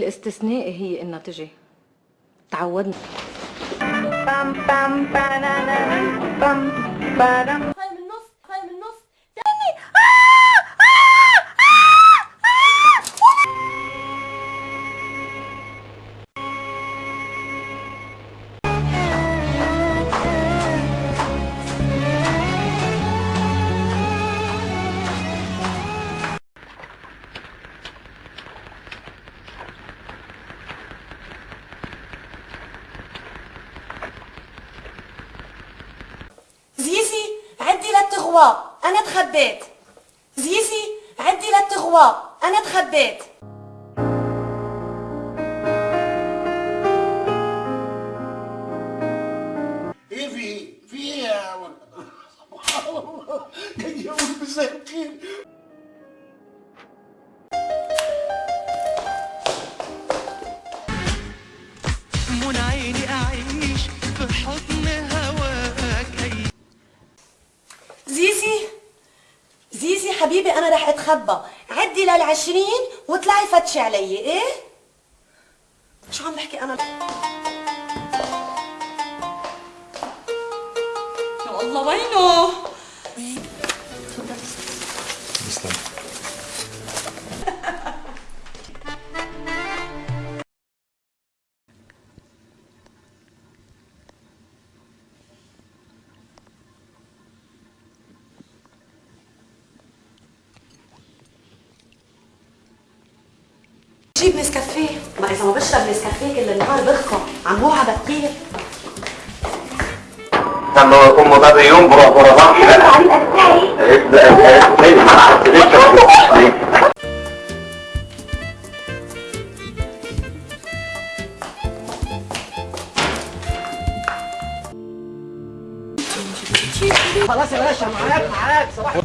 الاستثناء هي تجي تعودنا. أنا تخبيت. زيزي عدي للتغوا أنا تخبيت. إيه في؟ في إيه يا الله. جاي زيزي زيزي حبيبي أنا رح أتخبى. عدي للعشرين وطلعي فتشي علي إيه؟ شو عم بحكي أنا؟ يا الله وينه؟ جيب نسكافيه ما اذا ما بشرب نسكافيه كل النهار بخفى عم هو بكير لما يكون مضر يوم ما حسيتش خلاص يا باشا معاك معاك صباح